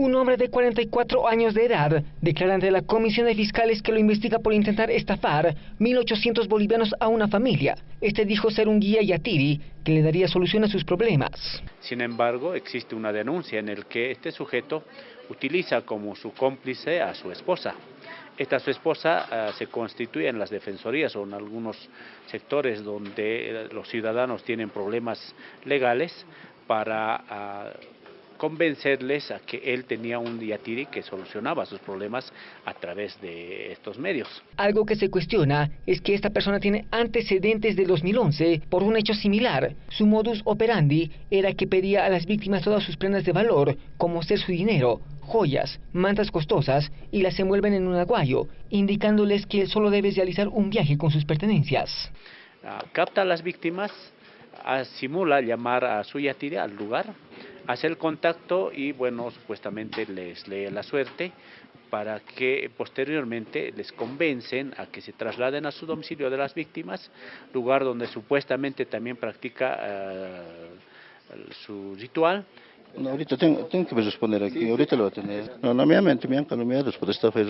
Un hombre de 44 años de edad declara ante la Comisión de Fiscales que lo investiga por intentar estafar 1.800 bolivianos a una familia. Este dijo ser un guía yatiri que le daría solución a sus problemas. Sin embargo, existe una denuncia en el que este sujeto utiliza como su cómplice a su esposa. Esta su esposa uh, se constituye en las defensorías o en algunos sectores donde los ciudadanos tienen problemas legales para uh, convencerles a que él tenía un yatiri que solucionaba sus problemas a través de estos medios. Algo que se cuestiona es que esta persona tiene antecedentes de 2011 por un hecho similar. Su modus operandi era que pedía a las víctimas todas sus prendas de valor, como ser su dinero, joyas, mantas costosas y las envuelven en un aguayo, indicándoles que solo debe realizar un viaje con sus pertenencias. Uh, capta a las víctimas, simula llamar a su yatiri al lugar, hace el contacto y bueno, supuestamente les lee la suerte para que posteriormente les convencen a que se trasladen a su domicilio de las víctimas, lugar donde supuestamente también practica uh, su ritual. No, ahorita tengo, tengo que responder aquí, ahorita lo voy a tener. No, no me ha mentido, me han calumniado después de esta fe.